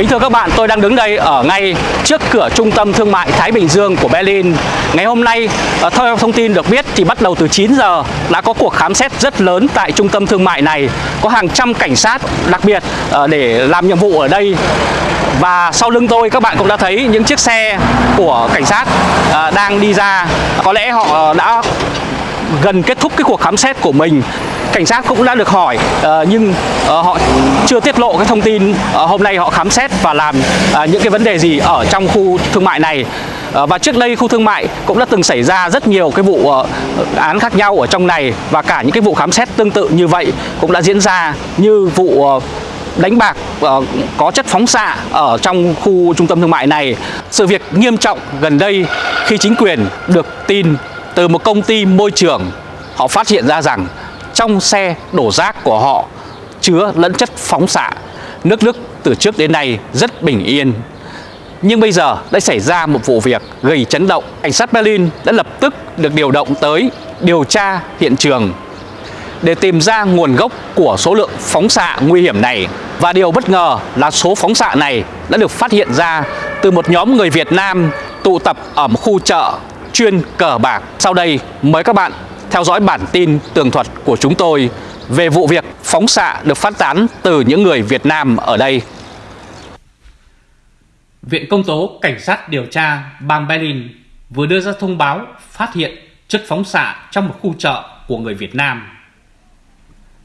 Kính thưa các bạn, tôi đang đứng đây ở ngay trước cửa trung tâm thương mại Thái Bình Dương của Berlin. Ngày hôm nay, ờ, theo thông tin được biết thì bắt đầu từ 9 giờ đã có cuộc khám xét rất lớn tại trung tâm thương mại này. Có hàng trăm cảnh sát đặc biệt ờ, để làm nhiệm vụ ở đây. Và sau lưng tôi các bạn cũng đã thấy những chiếc xe của cảnh sát ờ, đang đi ra. Có lẽ họ đã gần kết thúc cái cuộc khám xét của mình cảnh sát cũng đã được hỏi uh, nhưng uh, họ chưa tiết lộ cái thông tin uh, hôm nay họ khám xét và làm uh, những cái vấn đề gì ở trong khu thương mại này uh, và trước đây khu thương mại cũng đã từng xảy ra rất nhiều cái vụ uh, án khác nhau ở trong này và cả những cái vụ khám xét tương tự như vậy cũng đã diễn ra như vụ uh, đánh bạc uh, có chất phóng xạ ở trong khu trung tâm thương mại này. Sự việc nghiêm trọng gần đây khi chính quyền được tin từ một công ty môi trường, họ phát hiện ra rằng trong xe đổ rác của họ chứa lẫn chất phóng xạ. Nước Đức từ trước đến nay rất bình yên. Nhưng bây giờ đã xảy ra một vụ việc gây chấn động. Cảnh sát Berlin đã lập tức được điều động tới điều tra hiện trường để tìm ra nguồn gốc của số lượng phóng xạ nguy hiểm này. Và điều bất ngờ là số phóng xạ này đã được phát hiện ra từ một nhóm người Việt Nam tụ tập ở một khu chợ chuyên cờ bạc. Sau đây mời các bạn theo dõi bản tin tường thuật của chúng tôi về vụ việc phóng xạ được phát tán từ những người Việt Nam ở đây. Viện Công tố Cảnh sát điều tra bang Berlin vừa đưa ra thông báo phát hiện chất phóng xạ trong một khu chợ của người Việt Nam.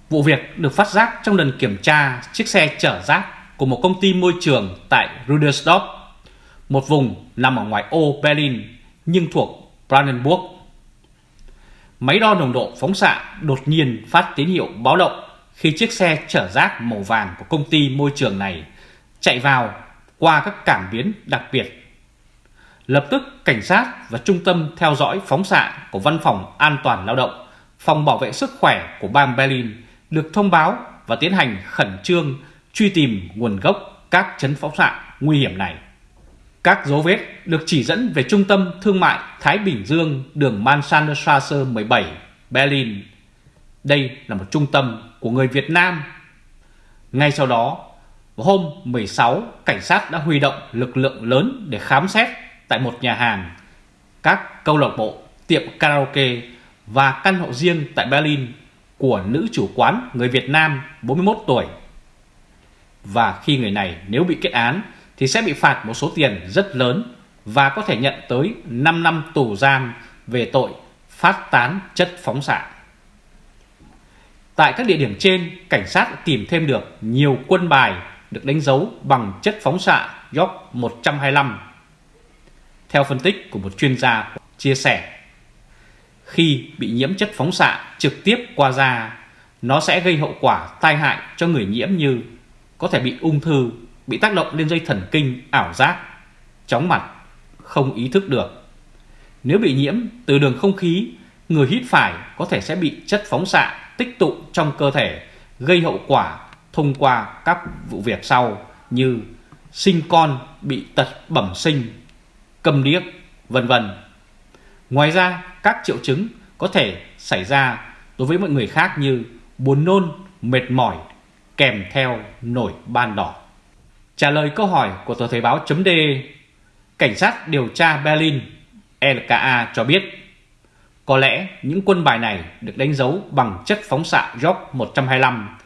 Vụ việc được phát giác trong lần kiểm tra chiếc xe chở rác của một công ty môi trường tại Rudersdorf, một vùng nằm ở ngoài ô Berlin nhưng thuộc Brandenburg máy đo nồng độ phóng xạ đột nhiên phát tín hiệu báo động khi chiếc xe chở rác màu vàng của công ty môi trường này chạy vào qua các cảm biến đặc biệt. Lập tức cảnh sát và trung tâm theo dõi phóng xạ của Văn phòng An toàn Lao động, Phòng Bảo vệ Sức khỏe của bang Berlin được thông báo và tiến hành khẩn trương truy tìm nguồn gốc các chấn phóng xạ nguy hiểm này. Các dấu vết được chỉ dẫn về trung tâm thương mại Thái Bình Dương đường Mannsandstrasse 17, Berlin. Đây là một trung tâm của người Việt Nam. Ngay sau đó, hôm 16, cảnh sát đã huy động lực lượng lớn để khám xét tại một nhà hàng, các câu lạc bộ, tiệm karaoke và căn hộ riêng tại Berlin của nữ chủ quán người Việt Nam 41 tuổi. Và khi người này nếu bị kết án thì sẽ bị phạt một số tiền rất lớn và có thể nhận tới 5 năm tù giam về tội phát tán chất phóng xạ. Tại các địa điểm trên, cảnh sát tìm thêm được nhiều quân bài được đánh dấu bằng chất phóng xạ York 125. Theo phân tích của một chuyên gia chia sẻ, khi bị nhiễm chất phóng xạ trực tiếp qua da, nó sẽ gây hậu quả tai hại cho người nhiễm như có thể bị ung thư bị tác động lên dây thần kinh ảo giác, chóng mặt, không ý thức được. Nếu bị nhiễm từ đường không khí, người hít phải có thể sẽ bị chất phóng xạ tích tụ trong cơ thể, gây hậu quả thông qua các vụ việc sau như sinh con bị tật bẩm sinh, cầm điếc, vân vân. Ngoài ra, các triệu chứng có thể xảy ra đối với mọi người khác như buồn nôn, mệt mỏi kèm theo nổi ban đỏ. Trả lời câu hỏi của tờ Thời báo chấm D, Cảnh sát điều tra Berlin LKA cho biết có lẽ những quân bài này được đánh dấu bằng chất phóng xạ York 125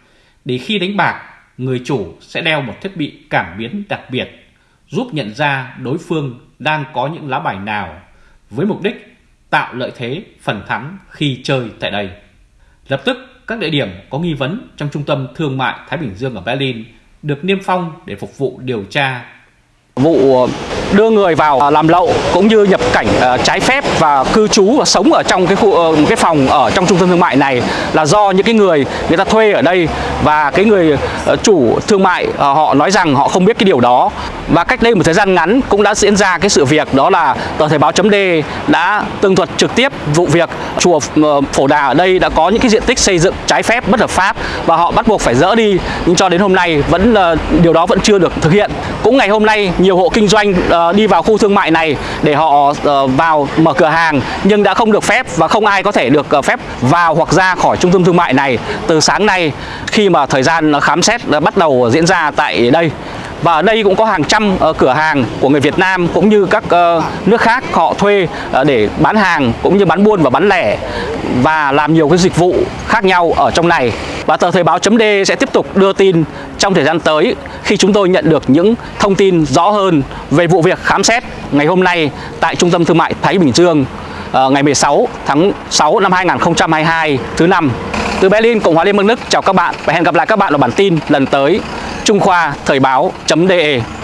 để khi đánh bạc, người chủ sẽ đeo một thiết bị cảm biến đặc biệt giúp nhận ra đối phương đang có những lá bài nào với mục đích tạo lợi thế phần thắng khi chơi tại đây. Lập tức, các địa điểm có nghi vấn trong trung tâm thương mại Thái Bình Dương ở Berlin được niêm phong để phục vụ điều tra. Vụ ờ, đưa người vào à, làm lậu cũng như nhập cảnh à, trái phép và cư trú và sống ở trong cái khu ờ, cái phòng ở trong trung tâm thương mại này là do những cái người người ta thuê ở đây. Và cái người ờ, chủ thương mại ờ, họ nói rằng họ không biết cái điều đó. Và cách đây một thời gian ngắn cũng đã diễn ra cái sự việc đó là tờ thời báo chấm D đã tường thuật trực tiếp vụ việc. Chùa Phổ Đà ở đây đã có những cái diện tích xây dựng trái phép bất hợp pháp và họ bắt buộc phải dỡ đi. Nhưng cho đến hôm nay vẫn điều đó vẫn chưa được thực hiện. Cũng ngày hôm nay, nhiều hộ kinh doanh Ờ, đi vào khu thương mại này để họ ờ, vào mở cửa hàng nhưng đã không được phép và không ai có thể được ờ, phép vào hoặc ra khỏi trung tâm thương mại này. Từ sáng nay khi mà thời gian khám xét bắt đầu diễn ra tại đây. Và ở đây cũng có hàng trăm uh, cửa hàng của người Việt Nam cũng như các uh, nước khác họ thuê uh, để bán hàng cũng như bán buôn và bán lẻ và làm nhiều cái dịch vụ khác nhau ở trong này. Và tờ Thời báo D sẽ tiếp tục đưa tin trong thời gian tới khi chúng tôi nhận được những thông tin rõ hơn về vụ việc khám xét ngày hôm nay tại Trung tâm Thương mại Thái Bình Dương ờ, ngày 16 tháng 6 năm 2022 thứ năm. Từ Berlin, Cộng hòa Liên bang Đức chào các bạn và hẹn gặp lại các bạn ở bản tin lần tới. Trung Khoa Thời báo.de